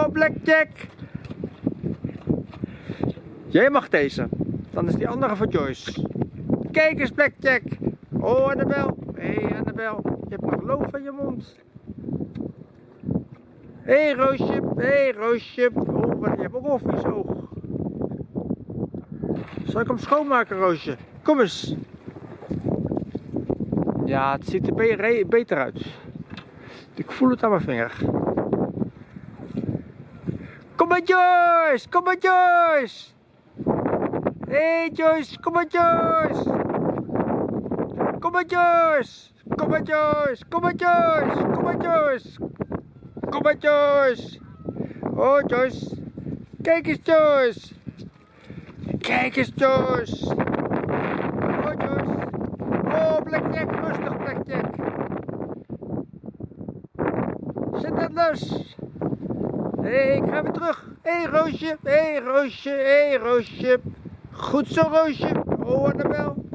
Oh, Blackjack. Jij mag deze. Dan is die andere voor Joyce. Kijk eens, Blackjack. Oh, Annabel. Hé, hey, Annabel. Je hebt nog loop van je mond. Hé, hey, Roosje. Hé, hey, Roosje. Oh, wat, je hebt ook een vies oog. Zal ik hem schoonmaken, Roosje? Kom eens. Ja, het ziet er be beter uit. Ik voel het aan mijn vinger. Kom maar Joyce! Kom maar Joyce! Hé hey Joyce, kom maar Joyce! Kom maar Joyce! Kom maar Joyce! Kom maar Joyce! Kom maar Joyce! Kom maar Joyce! Oh Joyce! Kijk eens Joyce! Kijk eens Joyce! Oh Joyce! Oh Blackjack, rustig Blackjack! Zet dat los! Hé, hey, ik ga weer terug. Hé, hey, Roosje. Hé, hey, Roosje. Hé, hey, Roosje. Goed zo, Roosje. Oh, Annabel.